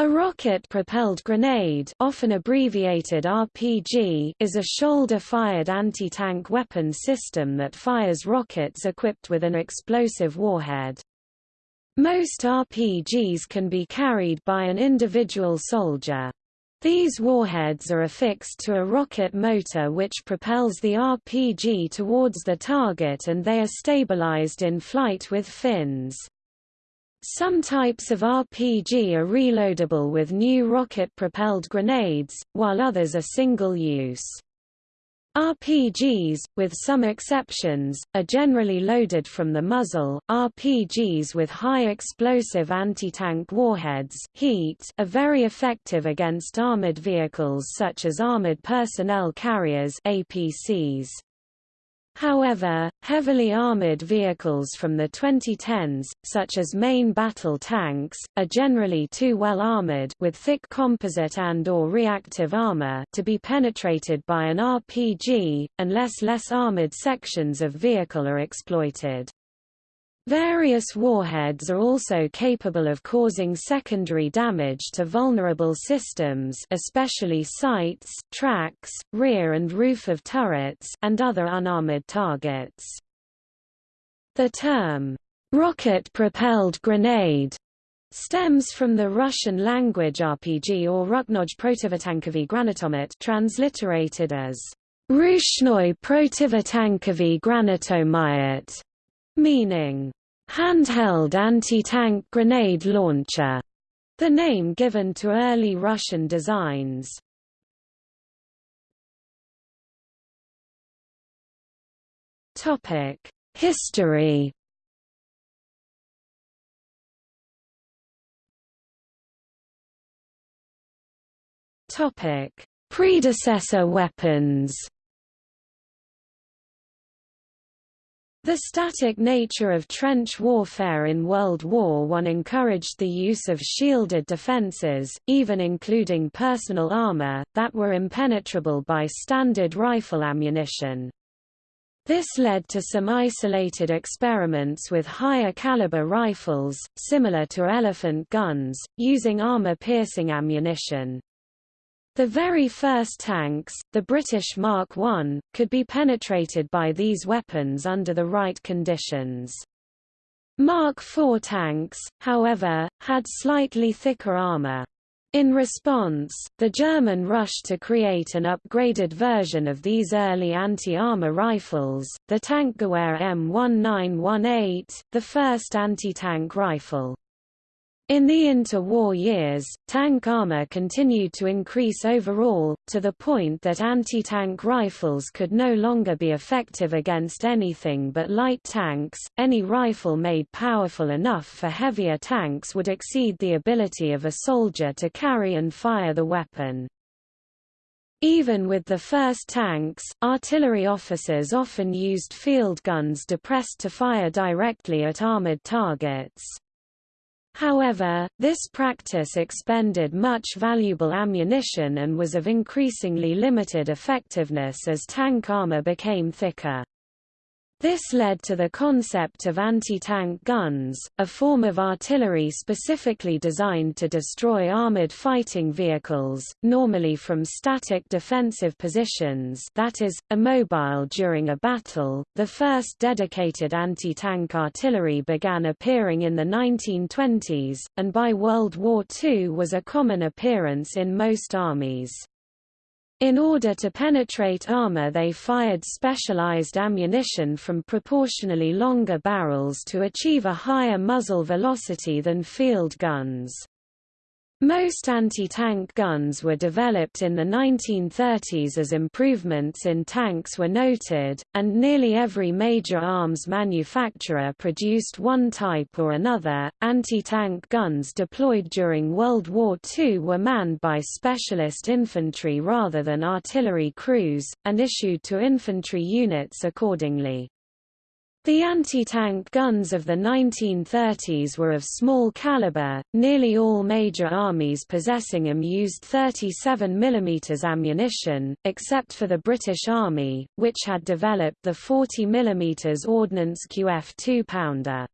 A rocket-propelled grenade often abbreviated RPG is a shoulder-fired anti-tank weapon system that fires rockets equipped with an explosive warhead. Most RPGs can be carried by an individual soldier. These warheads are affixed to a rocket motor which propels the RPG towards the target and they are stabilized in flight with fins. Some types of RPG are reloadable with new rocket-propelled grenades, while others are single-use. RPGs, with some exceptions, are generally loaded from the muzzle. RPGs with high explosive anti-tank warheads heat are very effective against armored vehicles such as armored personnel carriers APCs. However, heavily armored vehicles from the 2010s, such as main battle tanks, are generally too well armored with thick composite and or reactive armor to be penetrated by an RPG, unless less armored sections of vehicle are exploited. Various warheads are also capable of causing secondary damage to vulnerable systems especially sights, tracks, rear and roof of turrets and other unarmored targets. The term, rocket-propelled grenade stems from the Russian language RPG or Ruknoj protivotankovy granatomet transliterated as Rushnoi protivotankovy granatomayat meaning handheld anti-tank grenade launcher, the name given to early Russian designs. Topic: History. Topic: Predecessor weapons. The static nature of trench warfare in World War I encouraged the use of shielded defences, even including personal armour, that were impenetrable by standard rifle ammunition. This led to some isolated experiments with higher caliber rifles, similar to elephant guns, using armor-piercing ammunition. The very first tanks, the British Mark I, could be penetrated by these weapons under the right conditions. Mark IV tanks, however, had slightly thicker armor. In response, the German rushed to create an upgraded version of these early anti-armor rifles, the Tankgewehr M1918, the first anti-tank rifle. In the interwar years, tank armor continued to increase overall, to the point that anti-tank rifles could no longer be effective against anything but light tanks. Any rifle made powerful enough for heavier tanks would exceed the ability of a soldier to carry and fire the weapon. Even with the first tanks, artillery officers often used field guns depressed to fire directly at armored targets. However, this practice expended much valuable ammunition and was of increasingly limited effectiveness as tank armor became thicker. This led to the concept of anti-tank guns, a form of artillery specifically designed to destroy armored fighting vehicles, normally from static defensive positions that is, immobile during a battle. The first dedicated anti-tank artillery began appearing in the 1920s, and by World War II was a common appearance in most armies. In order to penetrate armor they fired specialized ammunition from proportionally longer barrels to achieve a higher muzzle velocity than field guns. Most anti-tank guns were developed in the 1930s as improvements in tanks were noted, and nearly every major arms manufacturer produced one type or another. Anti-tank guns deployed during World War II were manned by specialist infantry rather than artillery crews, and issued to infantry units accordingly. The anti-tank guns of the 1930s were of small caliber, nearly all major armies possessing them used 37 mm ammunition, except for the British Army, which had developed the 40 mm Ordnance QF 2-pounder.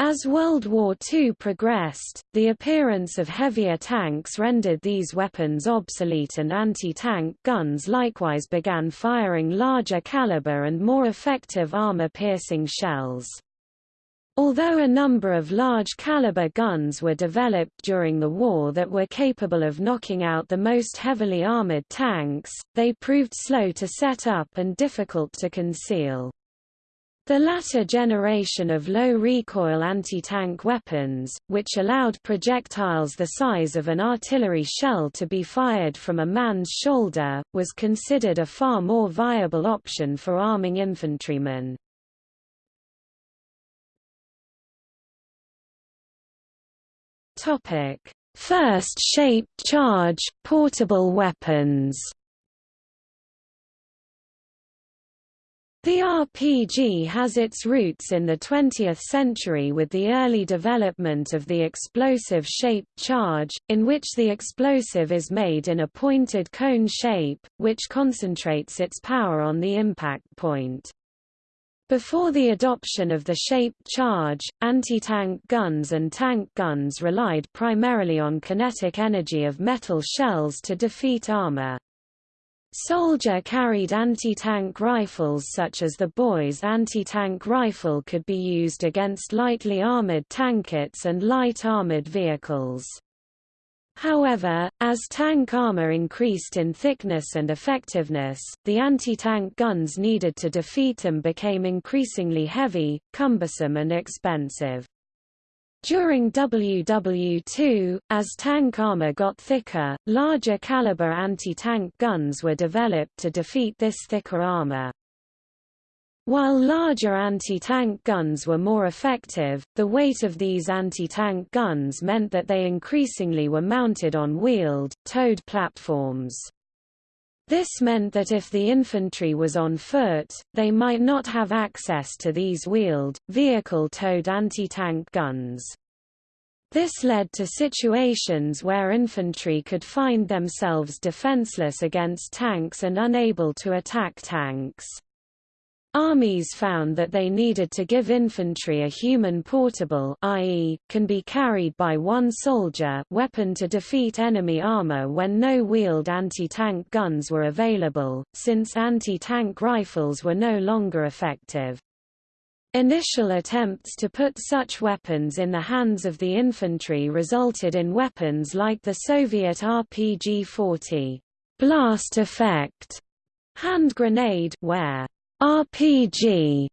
As World War II progressed, the appearance of heavier tanks rendered these weapons obsolete and anti-tank guns likewise began firing larger caliber and more effective armor-piercing shells. Although a number of large-caliber guns were developed during the war that were capable of knocking out the most heavily armored tanks, they proved slow to set up and difficult to conceal. The latter generation of low-recoil anti-tank weapons, which allowed projectiles the size of an artillery shell to be fired from a man's shoulder, was considered a far more viable option for arming infantrymen. First shaped charge, portable weapons The RPG has its roots in the 20th century with the early development of the explosive-shaped charge, in which the explosive is made in a pointed cone shape, which concentrates its power on the impact point. Before the adoption of the shaped charge, anti-tank guns and tank guns relied primarily on kinetic energy of metal shells to defeat armor. Soldier carried anti-tank rifles such as the Boys anti-tank rifle could be used against lightly armored tankettes and light armored vehicles. However, as tank armor increased in thickness and effectiveness, the anti-tank guns needed to defeat them became increasingly heavy, cumbersome and expensive. During WW2, as tank armor got thicker, larger caliber anti-tank guns were developed to defeat this thicker armor. While larger anti-tank guns were more effective, the weight of these anti-tank guns meant that they increasingly were mounted on wheeled, towed platforms. This meant that if the infantry was on foot, they might not have access to these wheeled, vehicle-towed anti-tank guns. This led to situations where infantry could find themselves defenseless against tanks and unable to attack tanks. Armies found that they needed to give infantry a human portable i.e., can be carried by one soldier weapon to defeat enemy armor when no wheeled anti-tank guns were available, since anti-tank rifles were no longer effective. Initial attempts to put such weapons in the hands of the infantry resulted in weapons like the Soviet RPG-40 blast effect hand grenade where RPG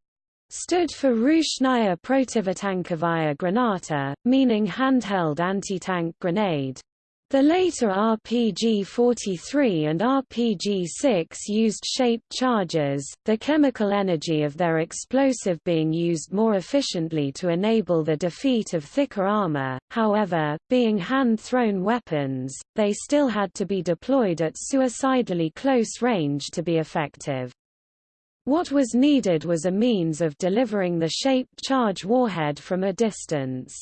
stood for Rushnaya protivotankovaya granata, meaning handheld anti-tank grenade. The later RPG-43 and RPG-6 used shaped charges, the chemical energy of their explosive being used more efficiently to enable the defeat of thicker armor, however, being hand-thrown weapons, they still had to be deployed at suicidally close range to be effective. What was needed was a means of delivering the shaped charge warhead from a distance.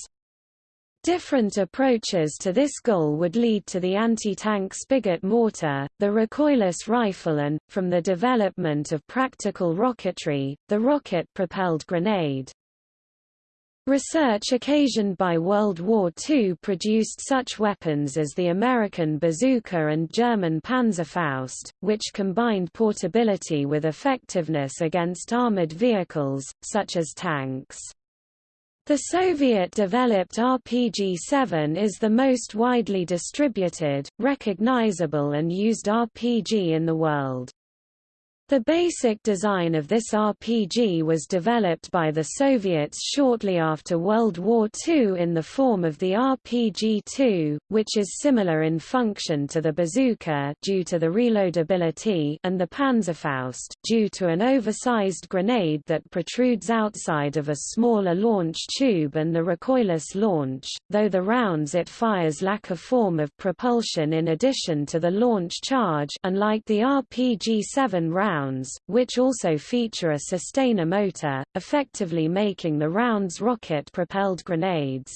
Different approaches to this goal would lead to the anti-tank spigot mortar, the recoilless rifle and, from the development of practical rocketry, the rocket-propelled grenade. Research occasioned by World War II produced such weapons as the American bazooka and German Panzerfaust, which combined portability with effectiveness against armored vehicles, such as tanks. The Soviet-developed RPG-7 is the most widely distributed, recognizable and used RPG in the world. The basic design of this RPG was developed by the Soviets shortly after World War II in the form of the RPG-2, which is similar in function to the bazooka due to the reloadability and the Panzerfaust due to an oversized grenade that protrudes outside of a smaller launch tube and the recoilless launch, though the rounds it fires lack a form of propulsion in addition to the launch charge unlike the RPG-7 round rounds, which also feature a sustainer motor, effectively making the rounds rocket-propelled grenades.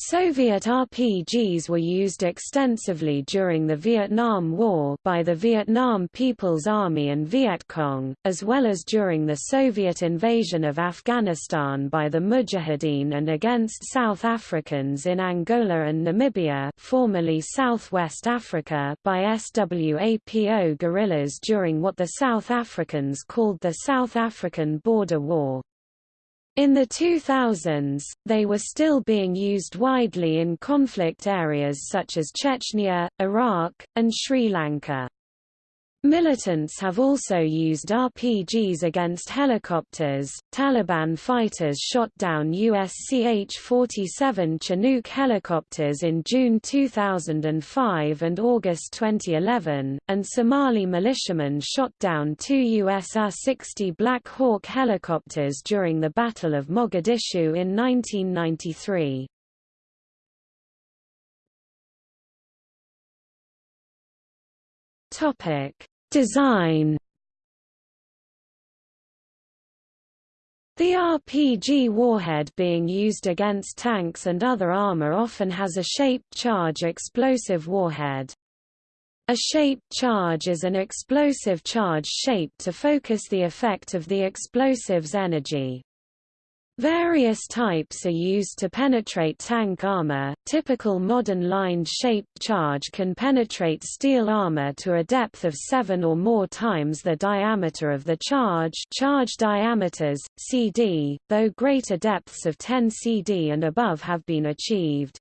Soviet RPGs were used extensively during the Vietnam War by the Vietnam People's Army and Viet Cong, as well as during the Soviet invasion of Afghanistan by the Mujahideen and against South Africans in Angola and Namibia formerly Southwest Africa by SWAPO guerrillas during what the South Africans called the South African Border War. In the 2000s, they were still being used widely in conflict areas such as Chechnya, Iraq, and Sri Lanka. Militants have also used RPGs against helicopters. Taliban fighters shot down US CH-47 Chinook helicopters in June 2005 and August 2011, and Somali militiamen shot down two US AH-60 Black Hawk helicopters during the Battle of Mogadishu in 1993. Topic: Design. The RPG warhead being used against tanks and other armor often has a shaped charge explosive warhead. A shaped charge is an explosive charge shaped to focus the effect of the explosive's energy. Various types are used to penetrate tank armor. Typical modern lined shaped charge can penetrate steel armor to a depth of 7 or more times the diameter of the charge, charge diameters CD, though greater depths of 10 CD and above have been achieved.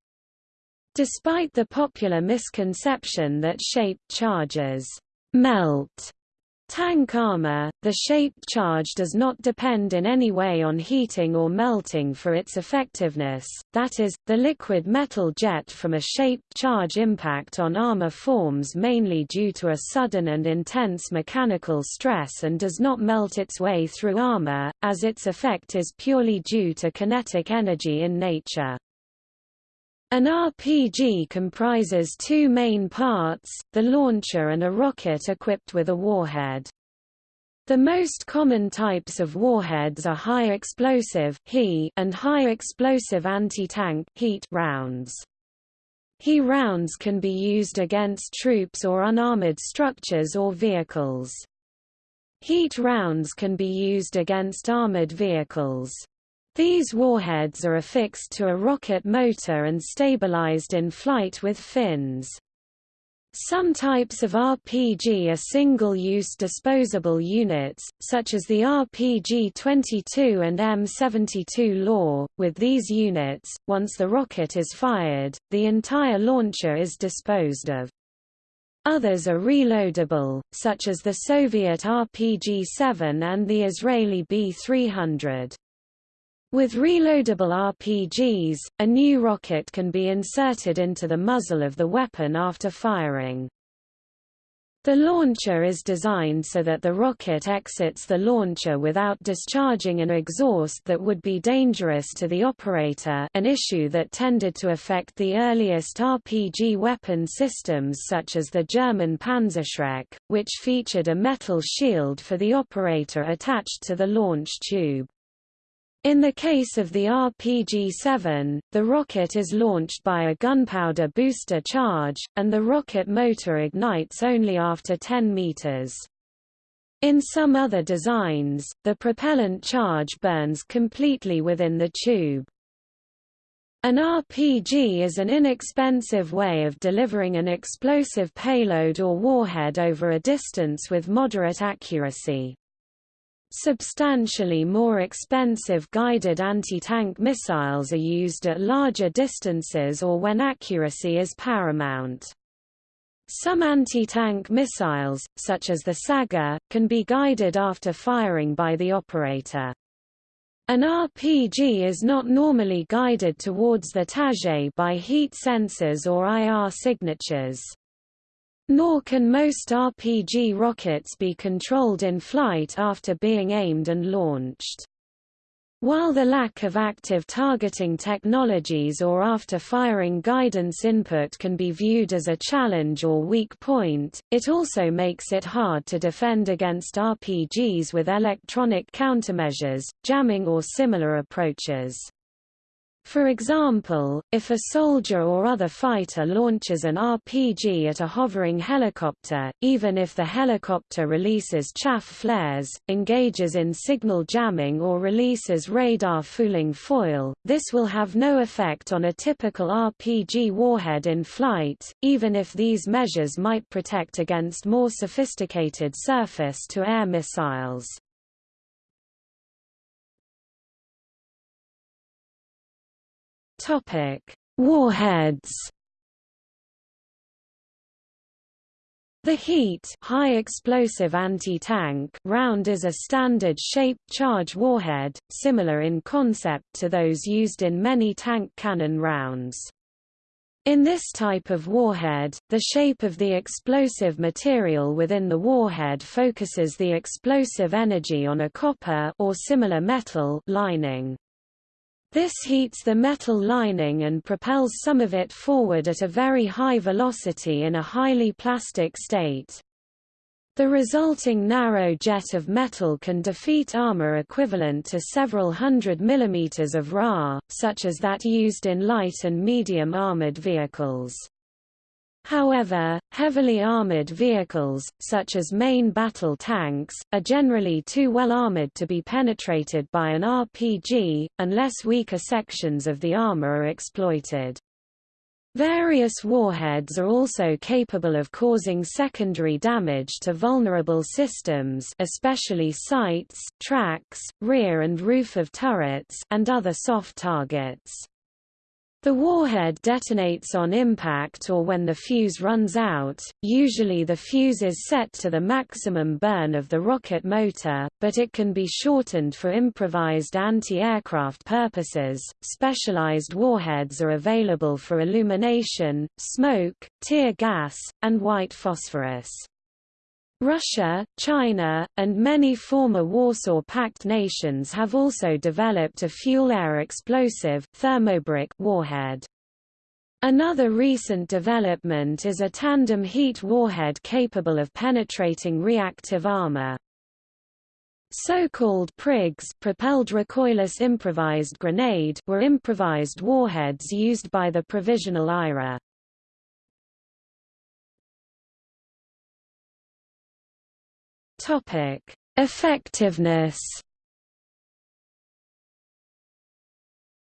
Despite the popular misconception that shaped charges melt Tank armor, the shaped charge does not depend in any way on heating or melting for its effectiveness, that is, the liquid metal jet from a shaped charge impact on armor forms mainly due to a sudden and intense mechanical stress and does not melt its way through armor, as its effect is purely due to kinetic energy in nature. An RPG comprises two main parts, the launcher and a rocket equipped with a warhead. The most common types of warheads are high explosive and high explosive anti-tank heat rounds. HE rounds can be used against troops or unarmored structures or vehicles. Heat rounds can be used against armored vehicles. These warheads are affixed to a rocket motor and stabilized in flight with fins. Some types of RPG are single-use disposable units, such as the RPG-22 and M72 LAW. With these units, once the rocket is fired, the entire launcher is disposed of. Others are reloadable, such as the Soviet RPG-7 and the Israeli B-300. With reloadable RPGs, a new rocket can be inserted into the muzzle of the weapon after firing. The launcher is designed so that the rocket exits the launcher without discharging an exhaust that would be dangerous to the operator an issue that tended to affect the earliest RPG weapon systems such as the German Panzerschreck, which featured a metal shield for the operator attached to the launch tube. In the case of the RPG-7, the rocket is launched by a gunpowder booster charge, and the rocket motor ignites only after 10 meters. In some other designs, the propellant charge burns completely within the tube. An RPG is an inexpensive way of delivering an explosive payload or warhead over a distance with moderate accuracy. Substantially more expensive guided anti-tank missiles are used at larger distances or when accuracy is paramount. Some anti-tank missiles, such as the Sagger, can be guided after firing by the operator. An RPG is not normally guided towards the target by heat sensors or IR signatures. Nor can most RPG rockets be controlled in flight after being aimed and launched. While the lack of active targeting technologies or after-firing guidance input can be viewed as a challenge or weak point, it also makes it hard to defend against RPGs with electronic countermeasures, jamming or similar approaches. For example, if a soldier or other fighter launches an RPG at a hovering helicopter, even if the helicopter releases chaff flares, engages in signal jamming or releases radar fooling foil, this will have no effect on a typical RPG warhead in flight, even if these measures might protect against more sophisticated surface-to-air missiles. Topic: Warheads. The HEAT high explosive anti-tank round is a standard shaped charge warhead, similar in concept to those used in many tank cannon rounds. In this type of warhead, the shape of the explosive material within the warhead focuses the explosive energy on a copper or similar metal lining. This heats the metal lining and propels some of it forward at a very high velocity in a highly plastic state. The resulting narrow jet of metal can defeat armor equivalent to several hundred millimeters of Ra, such as that used in light and medium armored vehicles. However, heavily armored vehicles, such as main battle tanks, are generally too well armored to be penetrated by an RPG, unless weaker sections of the armor are exploited. Various warheads are also capable of causing secondary damage to vulnerable systems especially sights, tracks, rear and roof of turrets and other soft targets. The warhead detonates on impact or when the fuse runs out, usually the fuse is set to the maximum burn of the rocket motor, but it can be shortened for improvised anti-aircraft purposes. Specialized warheads are available for illumination, smoke, tear gas, and white phosphorus. Russia, China, and many former Warsaw Pact nations have also developed a fuel-air explosive thermobaric warhead. Another recent development is a tandem heat warhead capable of penetrating reactive armor. So-called PRIGs propelled recoilless improvised grenade were improvised warheads used by the Provisional IRA. Topic: Effectiveness.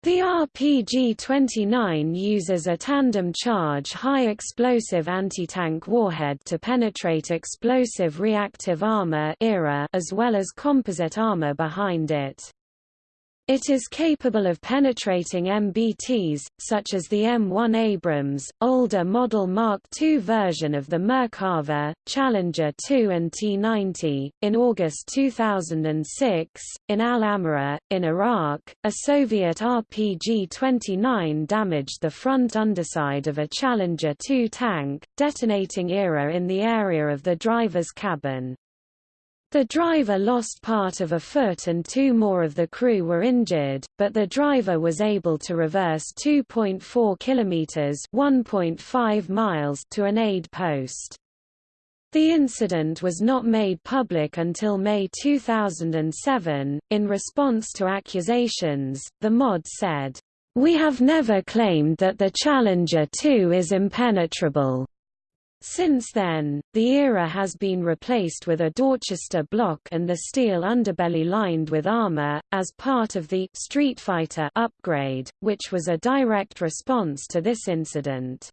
The RPG-29 uses a tandem charge high explosive anti-tank warhead to penetrate explosive reactive armor as well as composite armor behind it. It is capable of penetrating MBTs, such as the M1 Abrams, older Model Mark II version of the Merkava, Challenger 2 and T-90. In August 2006, in Al-Amara, in Iraq, a Soviet RPG-29 damaged the front underside of a Challenger 2 tank, detonating ERA in the area of the driver's cabin. The driver lost part of a foot and two more of the crew were injured, but the driver was able to reverse 2.4 kilometers (1.5 miles) to an aid post. The incident was not made public until May 2007. In response to accusations, the MOD said, "We have never claimed that the Challenger 2 is impenetrable." Since then, the ERA has been replaced with a Dorchester block and the steel underbelly lined with armor, as part of the Street Fighter upgrade, which was a direct response to this incident.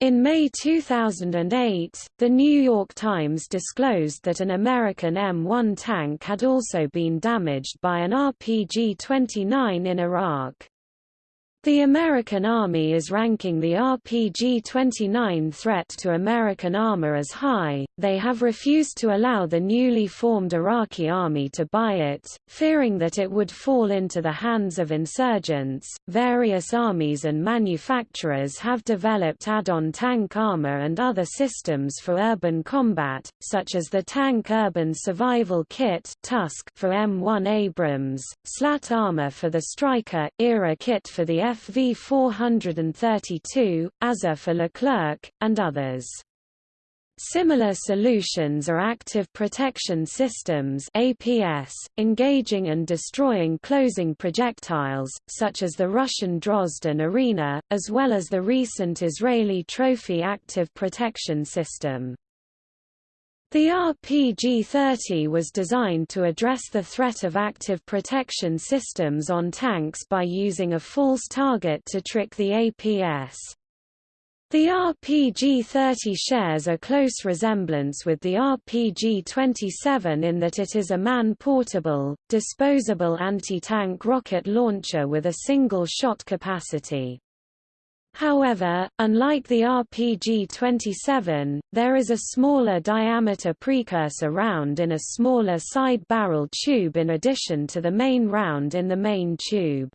In May 2008, The New York Times disclosed that an American M1 tank had also been damaged by an RPG-29 in Iraq. The American Army is ranking the RPG-29 threat to American armor as high, they have refused to allow the newly formed Iraqi army to buy it, fearing that it would fall into the hands of insurgents. Various armies and manufacturers have developed add-on tank armor and other systems for urban combat, such as the Tank Urban Survival Kit for M1 Abrams, slat armor for the Stryker, ERA kit for the FV 432, AZUR for Leclerc, and others. Similar solutions are active protection systems APS, engaging and destroying closing projectiles, such as the Russian Drozd and Arena, as well as the recent Israeli Trophy active protection system. The RPG-30 was designed to address the threat of active protection systems on tanks by using a false target to trick the APS. The RPG-30 shares a close resemblance with the RPG-27 in that it is a man-portable, disposable anti-tank rocket launcher with a single shot capacity. However, unlike the RPG-27, there is a smaller diameter precursor round in a smaller side barrel tube in addition to the main round in the main tube.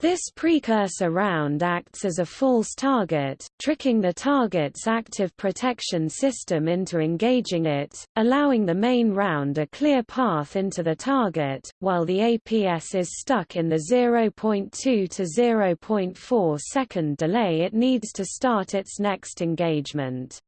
This precursor round acts as a false target, tricking the target's active protection system into engaging it, allowing the main round a clear path into the target, while the APS is stuck in the 0.2 to 0.4 second delay it needs to start its next engagement.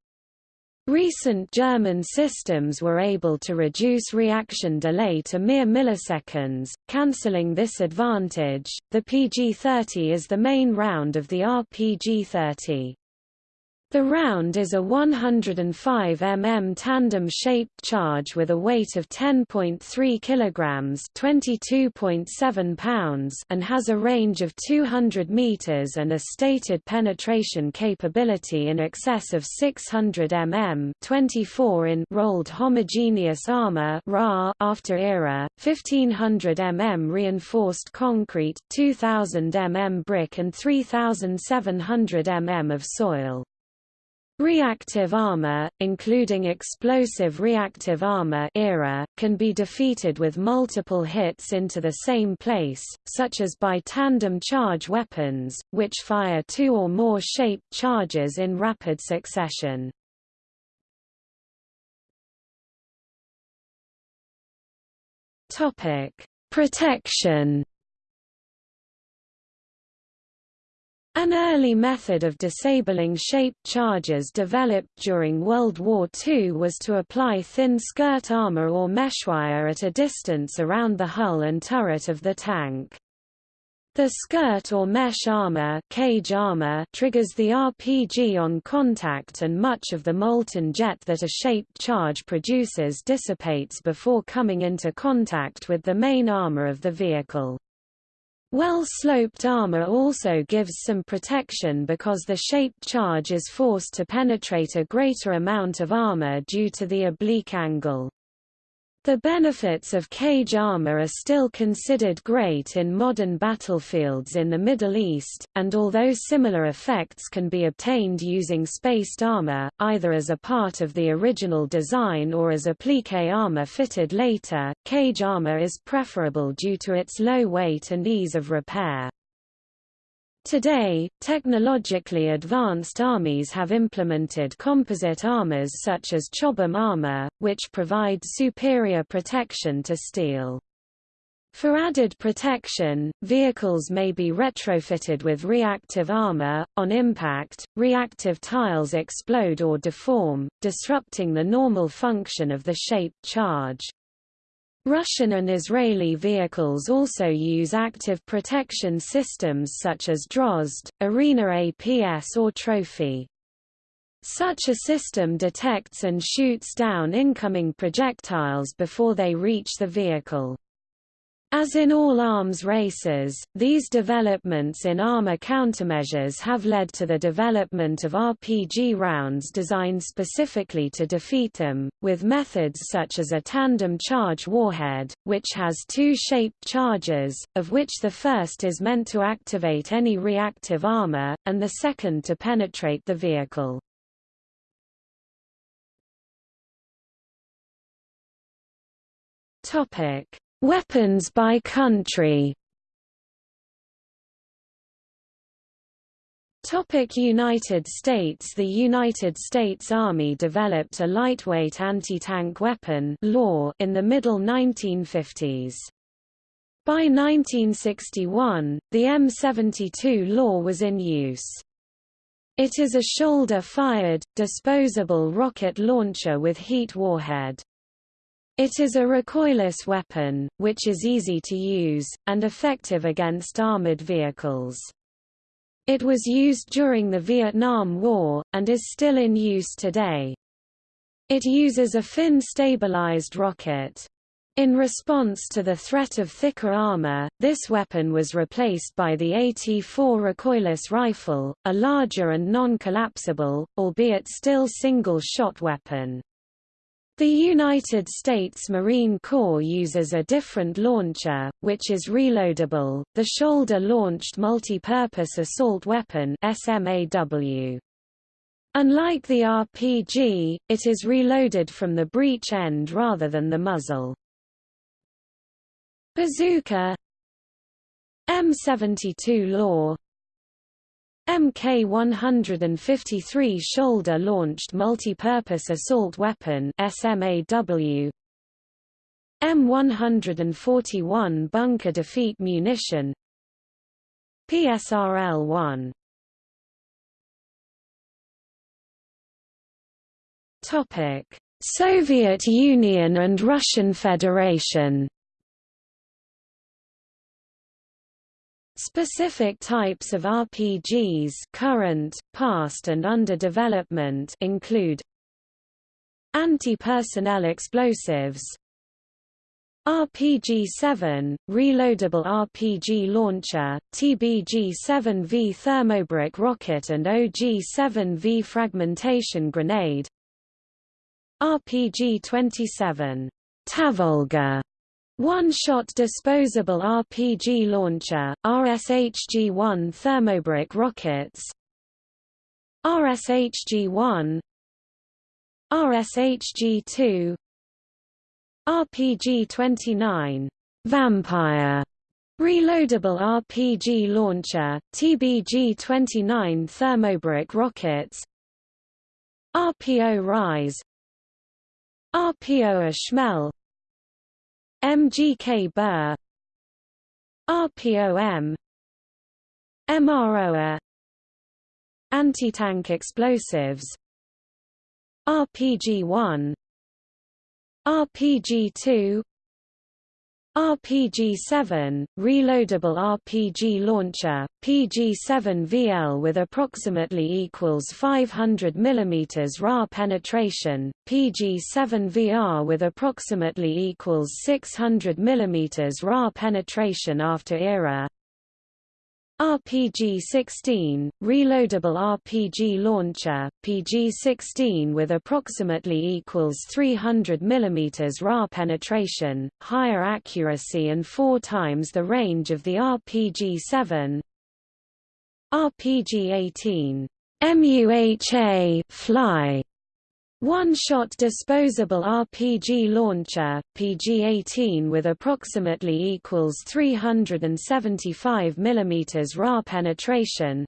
Recent German systems were able to reduce reaction delay to mere milliseconds, cancelling this advantage. The PG-30 is the main round of the RPG-30. The round is a 105 mm tandem-shaped charge with a weight of 10.3 kg (22.7 pounds) and has a range of 200 meters and a stated penetration capability in excess of 600 mm (24 in) rolled homogeneous armor after era, 1500 mm reinforced concrete, 2000 mm brick and 3700 mm of soil. Reactive armor, including explosive reactive armor era, can be defeated with multiple hits into the same place, such as by tandem charge weapons, which fire two or more shaped charges in rapid succession. Protection An early method of disabling shaped charges developed during World War II was to apply thin skirt armor or meshwire at a distance around the hull and turret of the tank. The skirt or mesh armor, cage armor triggers the RPG on contact and much of the molten jet that a shaped charge produces dissipates before coming into contact with the main armor of the vehicle. Well-sloped armor also gives some protection because the shaped charge is forced to penetrate a greater amount of armor due to the oblique angle. The benefits of cage armor are still considered great in modern battlefields in the Middle East, and although similar effects can be obtained using spaced armor, either as a part of the original design or as applique armor fitted later, cage armor is preferable due to its low weight and ease of repair. Today, technologically advanced armies have implemented composite armors such as Chobham armor, which provide superior protection to steel. For added protection, vehicles may be retrofitted with reactive armor. On impact, reactive tiles explode or deform, disrupting the normal function of the shaped charge. Russian and Israeli vehicles also use active protection systems such as Drozd, Arena APS or Trophy. Such a system detects and shoots down incoming projectiles before they reach the vehicle. As in all arms races, these developments in armor countermeasures have led to the development of RPG rounds designed specifically to defeat them, with methods such as a tandem charge warhead, which has two shaped charges, of which the first is meant to activate any reactive armor, and the second to penetrate the vehicle. Topic Weapons by country Topic United States The United States Army developed a lightweight anti-tank weapon law in the middle 1950s. By 1961, the M72 law was in use. It is a shoulder-fired, disposable rocket launcher with heat warhead. It is a recoilless weapon, which is easy to use, and effective against armored vehicles. It was used during the Vietnam War, and is still in use today. It uses a fin-stabilized rocket. In response to the threat of thicker armor, this weapon was replaced by the AT-4 recoilless rifle, a larger and non-collapsible, albeit still single-shot weapon. The United States Marine Corps uses a different launcher, which is reloadable, the Shoulder-Launched Multi-Purpose Assault Weapon SMAW. Unlike the RPG, it is reloaded from the breech end rather than the muzzle. Bazooka M72 Law Mk-153 Shoulder-Launched Multi-Purpose Assault Weapon SMAW M141 Bunker Defeat Munition. PSRL-1 Topic: Soviet Union and Russian Federation. Specific types of RPGs current, past and under development include Anti-personnel explosives RPG-7, reloadable RPG launcher, TBG-7V thermobaric rocket and OG-7V fragmentation grenade RPG-27 Tavolga one-shot disposable RPG launcher, RSHG-1 thermobaric rockets RSHG-1 RSHG-2 RPG-29 Vampire Reloadable RPG launcher, TBG-29 thermobaric rockets RPO Rise RPO Schmel MGK Bur RPOM MROA Anti-tank explosives RPG-1 RPG-2 RPG-7, reloadable RPG launcher, PG-7VL with approximately equals 500 mm RA penetration, PG-7VR with approximately equals 600 mm RA penetration after era, RPG-16, reloadable RPG launcher, PG-16 with approximately equals 300 mm RA penetration, higher accuracy and four times the range of the RPG-7 RPG-18 MUHA fly one-shot disposable RPG launcher, PG-18 with approximately equals 375 mm RA penetration.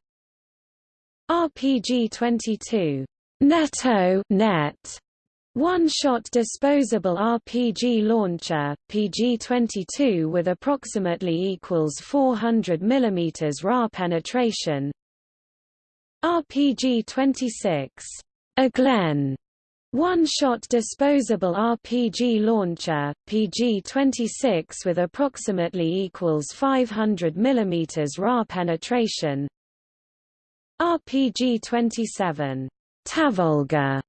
RPG-22 Netto net one-shot disposable RPG launcher, PG-22 with approximately equals 400 mm RA penetration. RPG-26 Aglen one-shot disposable RPG launcher, PG-26 with approximately equals 500 mm RA penetration. RPG-27 Tavolga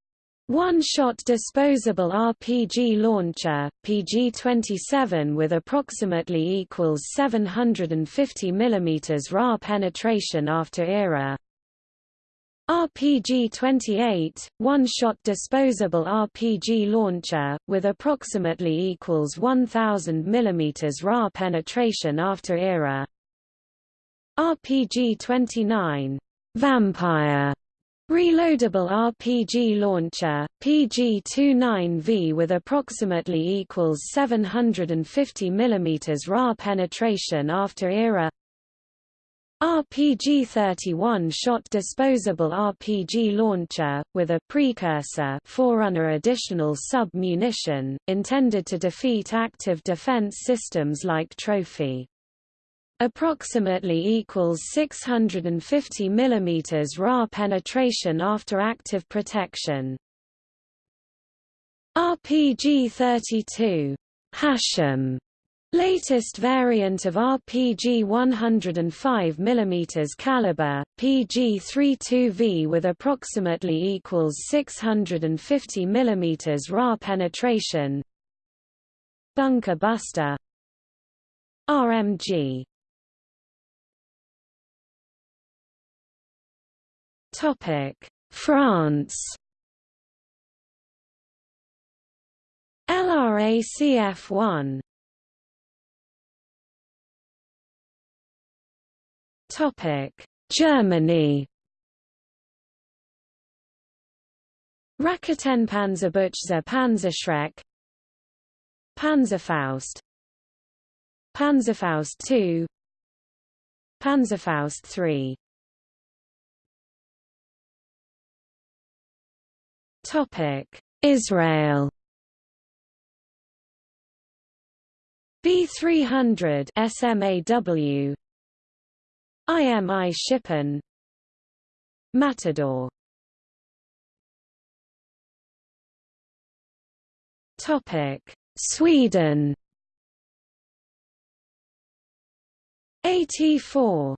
one-shot disposable RPG launcher, PG-27 with approximately equals 750 mm RA penetration after era RPG-28, one-shot disposable RPG launcher, with approximately equals 1000 mm RA penetration after era. RPG-29, Vampire. Reloadable RPG launcher, PG-29V with approximately equals 750 mm RA penetration after era RPG-31 shot disposable RPG launcher, with a precursor forerunner additional sub-munition, intended to defeat active defense systems like Trophy. approximately equals 650 mm Ra penetration after active protection. RPG-32 Hashim Latest variant of RPG 105 mm caliber, PG-32V with approximately equals 650 mm Ra penetration. Bunker Buster. RMG France. LRACF-1 Germany. Raketenpanzerbüchse Panzerschreck. Panzerfaust. Panzerfaust II Panzerfaust III Topic. Israel. B300 SMAW IMI Shipon. Matador. Topic. Sweden. AT4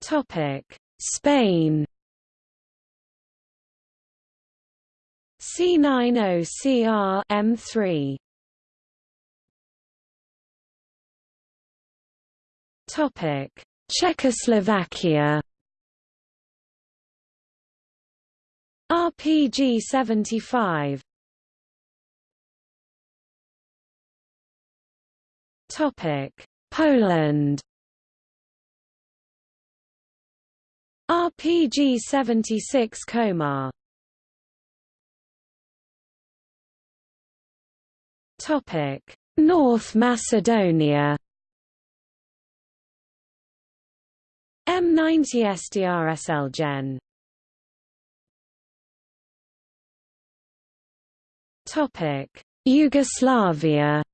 Topic. Spain. C90CR M3 Topic: Czechoslovakia. RPG 75. Topic: Poland. RPG 76 Komar. Topic: North Macedonia. M90 SDRSL Gen. Topic: Yugoslavia.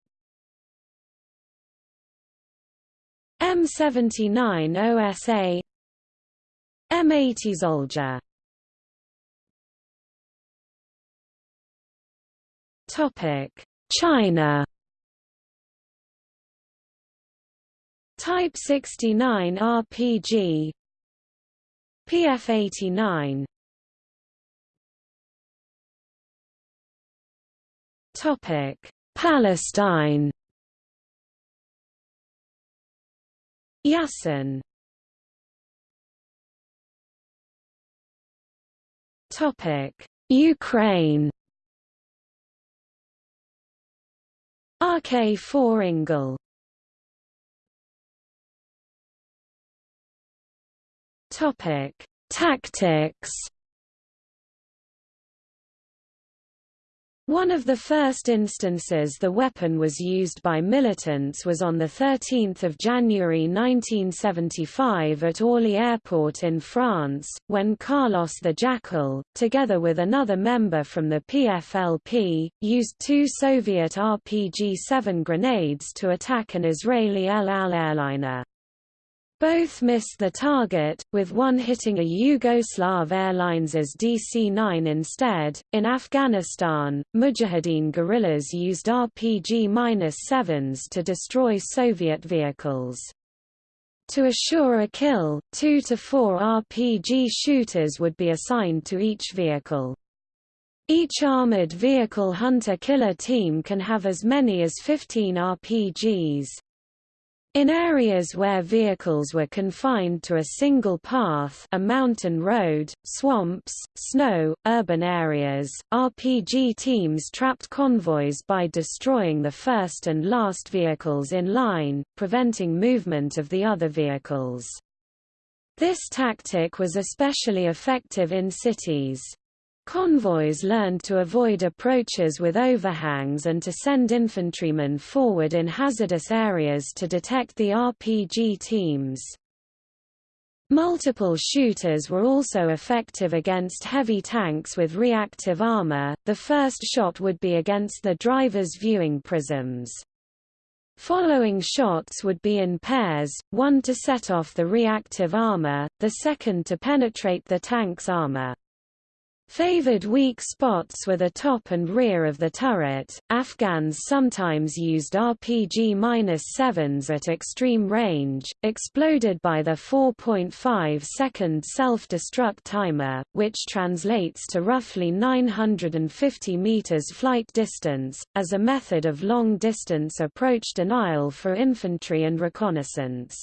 M79 OSA M80 Zolja. Topic. China Type 69 RPG PF89 Topic. Palestine. Yasin Topic. Ukraine. RK4 Ingle Topic: Tactics. One of the first instances the weapon was used by militants was on 13 January 1975 at Orly Airport in France, when Carlos the Jackal, together with another member from the PFLP, used two Soviet RPG-7 grenades to attack an Israeli El Al airliner. Both missed the target, with one hitting a Yugoslav Airlines' DC-9 instead. In Afghanistan, Mujahideen guerrillas used RPG-7s to destroy Soviet vehicles. To assure a kill, two to four RPG shooters would be assigned to each vehicle. Each armored vehicle hunter-killer team can have as many as 15 RPGs. In areas where vehicles were confined to a single path a mountain road, swamps, snow, urban areas, RPG teams trapped convoys by destroying the first and last vehicles in line, preventing movement of the other vehicles. This tactic was especially effective in cities. Convoys learned to avoid approaches with overhangs and to send infantrymen forward in hazardous areas to detect the RPG teams. Multiple shooters were also effective against heavy tanks with reactive armor. The first shot would be against the driver's viewing prisms. Following shots would be in pairs, one to set off the reactive armor, the second to penetrate the tank's armor. Favored weak spots were the top and rear of the turret. Afghans sometimes used RPG-7s at extreme range, exploded by the 4.5 second self-destruct timer, which translates to roughly 950 meters flight distance, as a method of long-distance approach denial for infantry and reconnaissance.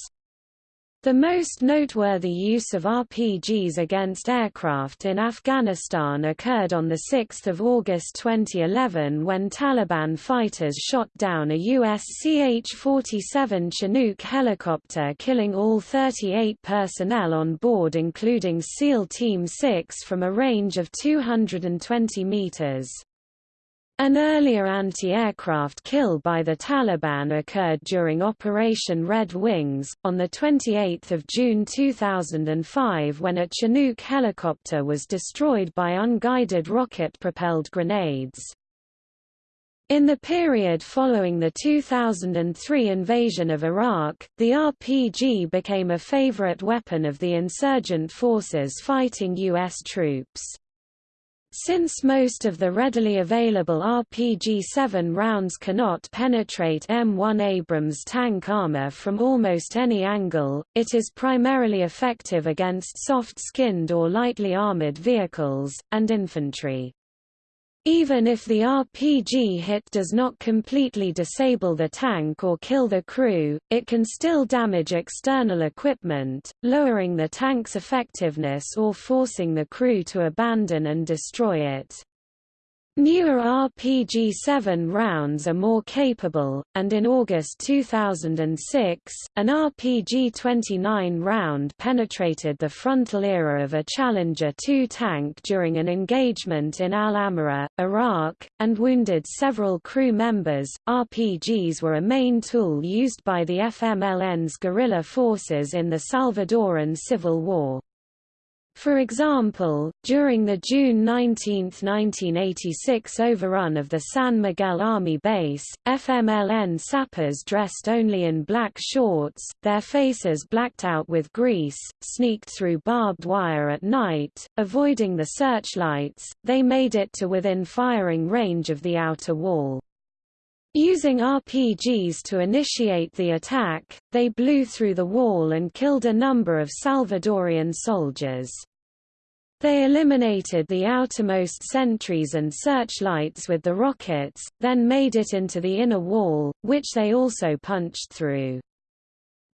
The most noteworthy use of RPGs against aircraft in Afghanistan occurred on 6 August 2011 when Taliban fighters shot down a US CH-47 Chinook helicopter killing all 38 personnel on board including SEAL Team 6 from a range of 220 meters. An earlier anti-aircraft kill by the Taliban occurred during Operation Red Wings, on 28 June 2005 when a Chinook helicopter was destroyed by unguided rocket-propelled grenades. In the period following the 2003 invasion of Iraq, the RPG became a favorite weapon of the insurgent forces fighting U.S. troops. Since most of the readily available RPG-7 rounds cannot penetrate M1 Abrams tank armor from almost any angle, it is primarily effective against soft-skinned or lightly armored vehicles, and infantry. Even if the RPG hit does not completely disable the tank or kill the crew, it can still damage external equipment, lowering the tank's effectiveness or forcing the crew to abandon and destroy it. Newer RPG-7 rounds are more capable, and in August 2006, an RPG-29 round penetrated the frontal ERA of a Challenger 2 tank during an engagement in Al-Amara, Iraq, and wounded several crew members. RPGs were a main tool used by the FMLN's guerrilla forces in the Salvadoran Civil War. For example, during the June 19, 1986 overrun of the San Miguel Army Base, FMLN sappers dressed only in black shorts, their faces blacked out with grease, sneaked through barbed wire at night, avoiding the searchlights, they made it to within firing range of the outer wall. Using RPGs to initiate the attack, they blew through the wall and killed a number of Salvadorian soldiers. They eliminated the outermost sentries and searchlights with the rockets, then made it into the inner wall, which they also punched through.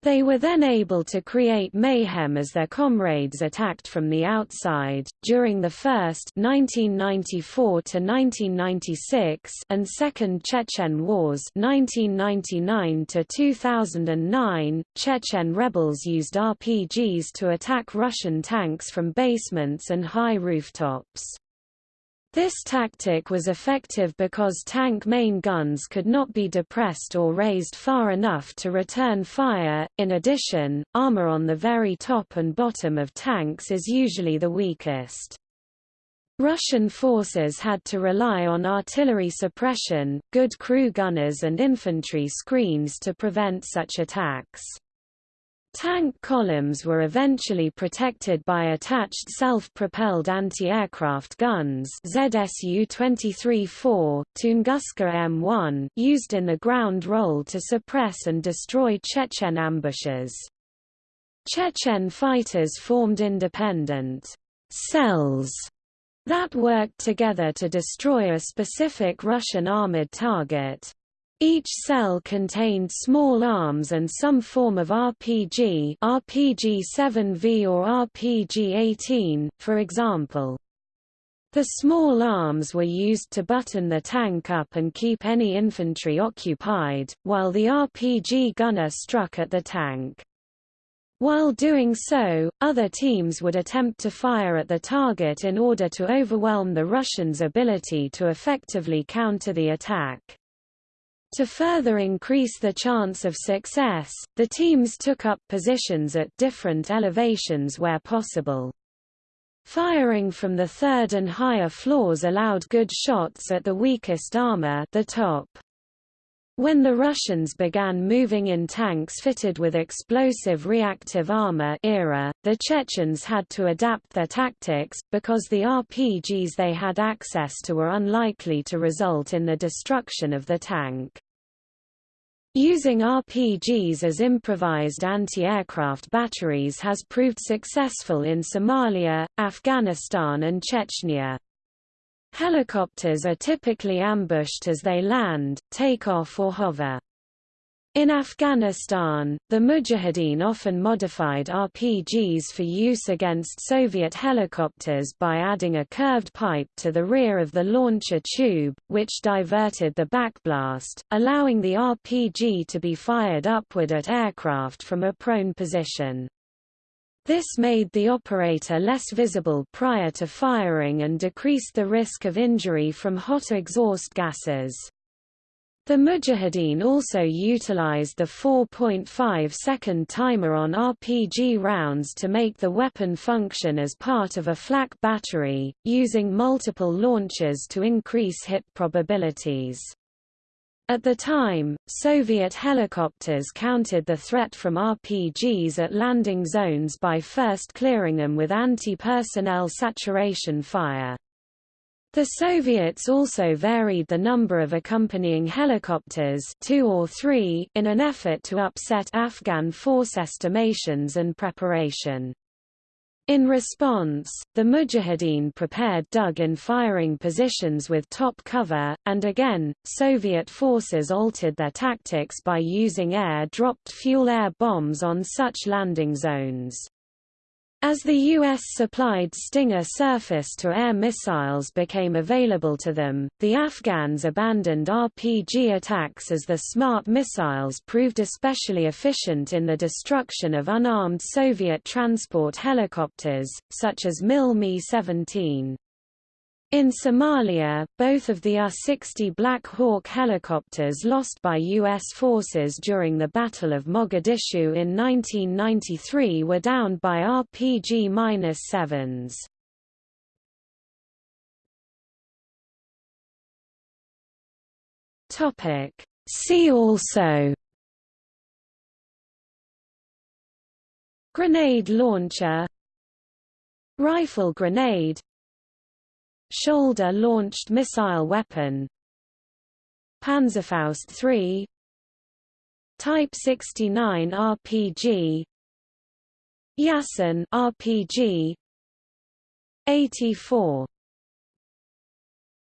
They were then able to create mayhem as their comrades attacked from the outside. During the first 1994 to 1996 and second Chechen wars 1999 to 2009, Chechen rebels used RPGs to attack Russian tanks from basements and high rooftops. This tactic was effective because tank main guns could not be depressed or raised far enough to return fire. In addition, armor on the very top and bottom of tanks is usually the weakest. Russian forces had to rely on artillery suppression, good crew gunners and infantry screens to prevent such attacks. Tank columns were eventually protected by attached self-propelled anti-aircraft guns ZSU-23-4, Tunguska M1 used in the ground role to suppress and destroy Chechen ambushes. Chechen fighters formed independent cells that worked together to destroy a specific Russian armored target. Each cell contained small arms and some form of RPG RPG-7V or RPG-18, for example. The small arms were used to button the tank up and keep any infantry occupied, while the RPG gunner struck at the tank. While doing so, other teams would attempt to fire at the target in order to overwhelm the Russians' ability to effectively counter the attack. To further increase the chance of success, the teams took up positions at different elevations where possible. Firing from the third and higher floors allowed good shots at the weakest armor the top. When the Russians began moving in tanks fitted with explosive reactive armor ERA, the Chechens had to adapt their tactics, because the RPGs they had access to were unlikely to result in the destruction of the tank. Using RPGs as improvised anti-aircraft batteries has proved successful in Somalia, Afghanistan and Chechnya. Helicopters are typically ambushed as they land, take off or hover. In Afghanistan, the Mujahideen often modified RPGs for use against Soviet helicopters by adding a curved pipe to the rear of the launcher tube, which diverted the backblast, allowing the RPG to be fired upward at aircraft from a prone position. This made the operator less visible prior to firing and decreased the risk of injury from hot exhaust gases. The Mujahideen also utilized the 4.5-second timer on RPG rounds to make the weapon function as part of a flak battery, using multiple launches to increase hit probabilities. At the time, Soviet helicopters countered the threat from RPGs at landing zones by first clearing them with anti-personnel saturation fire. The Soviets also varied the number of accompanying helicopters two or three in an effort to upset Afghan force estimations and preparation. In response, the Mujahideen prepared dug-in firing positions with top cover, and again, Soviet forces altered their tactics by using air-dropped fuel-air bombs on such landing zones. As the U.S. supplied Stinger surface-to-air missiles became available to them, the Afghans abandoned RPG attacks as the SMART missiles proved especially efficient in the destruction of unarmed Soviet transport helicopters, such as Mil Mi-17. In Somalia, both of the UH-60 Black Hawk helicopters lost by U.S. forces during the Battle of Mogadishu in 1993 were downed by RPG-7s. See also Grenade launcher Rifle grenade Shoulder-launched missile weapon. Panzerfaust 3 Type 69 RPG Yasin RPG 84